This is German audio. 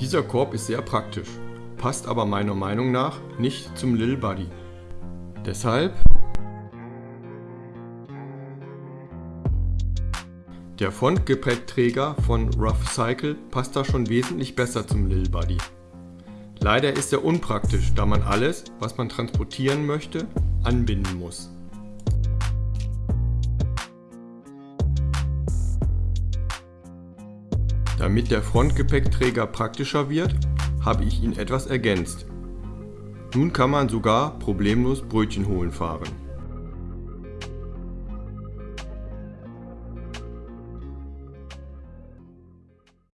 Dieser Korb ist sehr praktisch, passt aber meiner Meinung nach nicht zum Lil Buddy. Deshalb Der Frontgepäckträger von Rough Cycle passt da schon wesentlich besser zum Lil Buddy. Leider ist er unpraktisch, da man alles, was man transportieren möchte, anbinden muss. Damit der Frontgepäckträger praktischer wird, habe ich ihn etwas ergänzt. Nun kann man sogar problemlos Brötchen holen fahren.